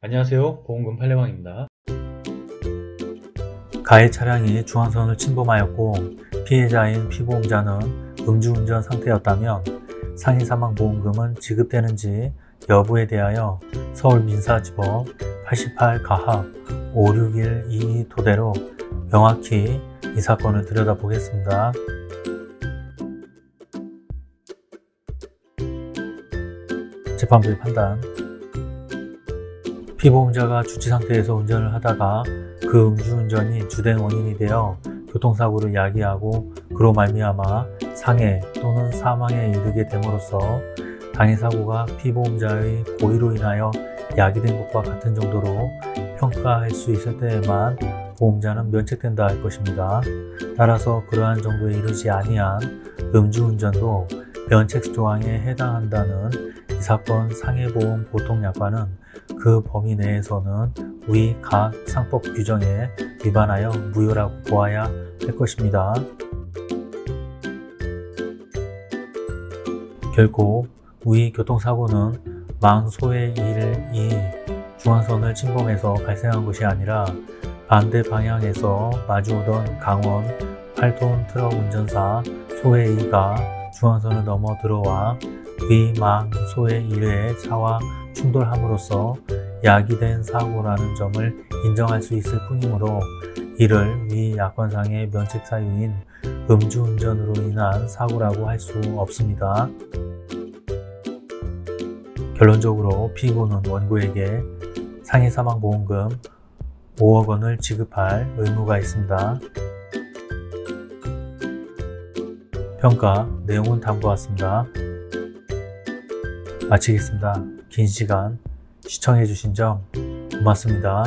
안녕하세요. 보험금 팔례방입니다. 가해 차량이 중앙선을 침범하였고 피해자인 피보험자는 음주운전 상태였다면 상해 사망 보험금은 지급되는지 여부에 대하여 서울민사지법 88 가합 56122 토대로 명확히 이 사건을 들여다보겠습니다. 재판부의 판단 피보험자가 주치 상태에서 운전을 하다가 그 음주운전이 주된 원인이 되어 교통사고를 야기하고 그로 말미암아 상해 또는 사망에 이르게 됨으로써 당해사고가 피보험자의 고의로 인하여 야기된 것과 같은 정도로 평가할 수 있을 때에만 보험자는 면책된다 할 것입니다. 따라서 그러한 정도에 이르지 아니한 음주운전도 면책 조항에 해당한다는 이 사건 상해보험 보통약관은 그 범위 내에서는 위 각 상법 규정에 위반하여 무효라고 보아야 할 것입니다. 결국 위 교통사고는 망소의 일 이 중앙선을 침범해서 발생한 것이 아니라 반대 방향에서 마주오던 강원 8톤 트럭 운전사 소혜이가 중앙선을 넘어 들어와 위망소의 일의 차와 충돌함으로써 야기된 사고라는 점을 인정할 수 있을 뿐이므로 이를 위 약관상의 면책 사유인 음주운전으로 인한 사고라고 할 수 없습니다. 결론적으로 피고는 원고에게 상해사망보험금 5억 원을 지급할 의무가 있습니다. 평가 내용은 다음과 같습니다. 마치겠습니다. 긴 시간 시청해주신 점 고맙습니다.